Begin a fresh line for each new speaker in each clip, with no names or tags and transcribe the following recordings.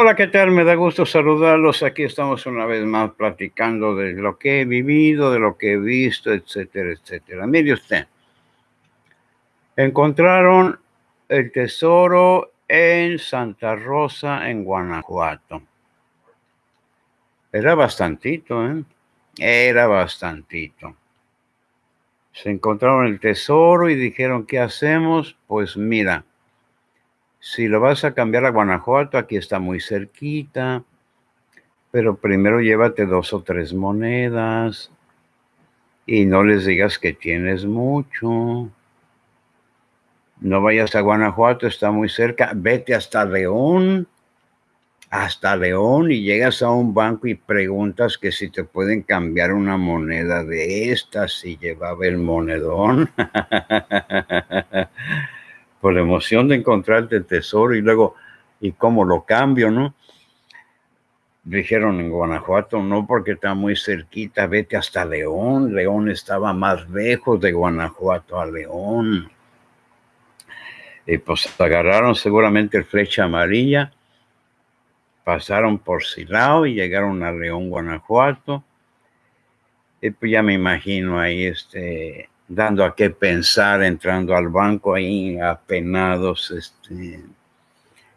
Hola, ¿qué tal? Me da gusto saludarlos. Aquí estamos una vez más platicando de lo que he vivido, de lo que he visto, etcétera, etcétera. Mire usted, encontraron el tesoro en Santa Rosa, en Guanajuato. Era bastantito, ¿eh? Era bastantito. Se encontraron el tesoro y dijeron, ¿qué hacemos? Pues mira, si lo vas a cambiar a Guanajuato, aquí está muy cerquita, pero primero llévate dos o tres monedas y no les digas que tienes mucho. No vayas a Guanajuato, está muy cerca. Vete hasta León, hasta León y llegas a un banco y preguntas que si te pueden cambiar una moneda de estas si llevaba el monedón. Por la emoción de encontrarte el tesoro y luego, ¿y cómo lo cambio, no? Dijeron en Guanajuato, no, porque está muy cerquita, vete hasta León. León estaba más lejos de Guanajuato a León. Y pues agarraron seguramente el flecha amarilla, pasaron por Silao y llegaron a León, Guanajuato. Y pues ya me imagino ahí este, dando a qué pensar, entrando al banco ahí apenados, este,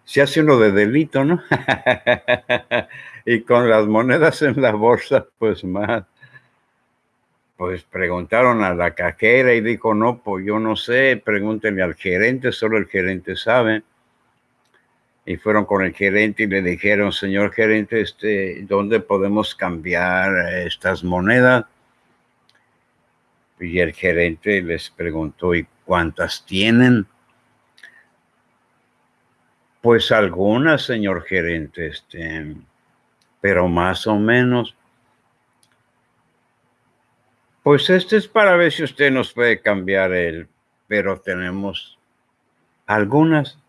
se hace uno de delito, ¿no? y con las monedas en la bolsa, pues más. Pues preguntaron a la cajera y dijo, no, pues yo no sé, pregúntenle al gerente, solo el gerente sabe. Y fueron con el gerente y le dijeron, señor gerente, este, ¿dónde podemos cambiar estas monedas? Y el gerente les preguntó, ¿y cuántas tienen? Pues algunas, señor gerente, este, pero más o menos. Pues este es para ver si usted nos puede cambiar el, pero tenemos algunas.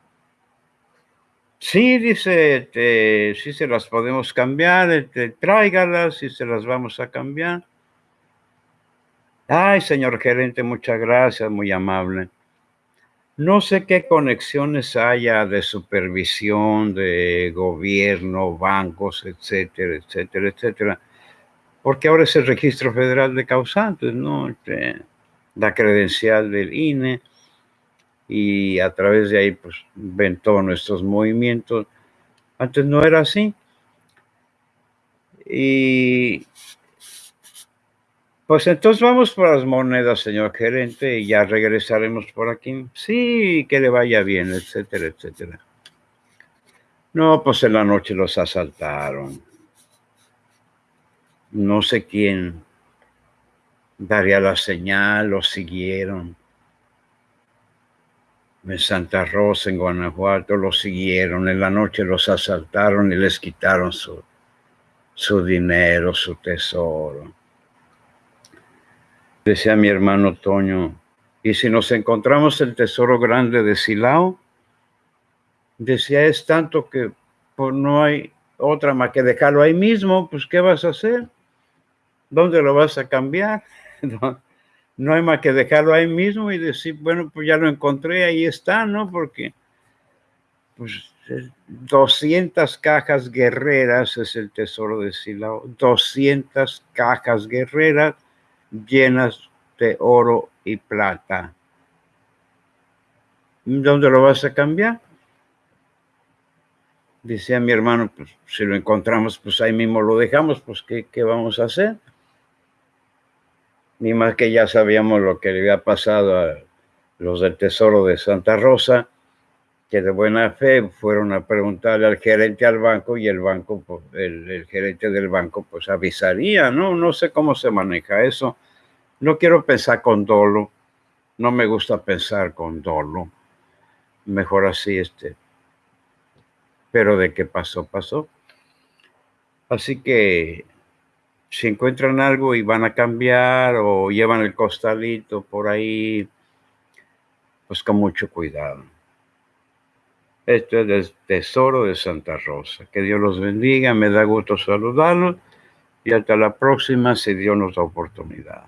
Sí, dice, este, sí se las podemos cambiar, este, tráigalas y se las vamos a cambiar. Ay, señor gerente, muchas gracias, muy amable. No sé qué conexiones haya de supervisión, de gobierno, bancos, etcétera, etcétera, etcétera. Porque ahora es el registro federal de causantes, ¿no? Este, la credencial del INE y a través de ahí pues ven todos nuestros movimientos. Antes no era así. Y pues entonces vamos por las monedas, señor gerente, y ya regresaremos por aquí. Sí, que le vaya bien, etcétera, etcétera. No, pues en la noche los asaltaron. No sé quién daría la señal, los siguieron. En Santa Rosa, en Guanajuato, los siguieron. En la noche los asaltaron y les quitaron su, su dinero, su tesoro. Decía mi hermano Toño, y si nos encontramos el tesoro grande de Silao, decía, es tanto que pues, no hay otra más que dejarlo ahí mismo, pues ¿qué vas a hacer? ¿Dónde lo vas a cambiar? No, hay más que dejarlo ahí mismo y decir, bueno, pues ya lo encontré, ahí está, ¿no? Porque pues 200 cajas guerreras es el tesoro de Silao, 200 cajas guerreras llenas de oro y plata. ¿Dónde lo vas a cambiar? Decía mi hermano, pues si lo encontramos, pues ahí mismo lo dejamos, pues ¿qué, qué vamos a hacer? Ni más que ya sabíamos lo que le había pasado a los del Tesoro de Santa Rosa, que de buena fe fueron a preguntarle al gerente al banco y el banco, pues, el, el, gerente del banco, pues avisaría, ¿no? No sé cómo se maneja eso. No quiero pensar con dolo, no me gusta pensar con dolo. Mejor así, este. Pero de qué pasó, pasó. Así que si encuentran algo y van a cambiar o llevan el costalito por ahí, pues con mucho cuidado. Esto es el tesoro de Santa Rosa. Que Dios los bendiga, me da gusto saludarlos y hasta la próxima si Dios nos da oportunidad.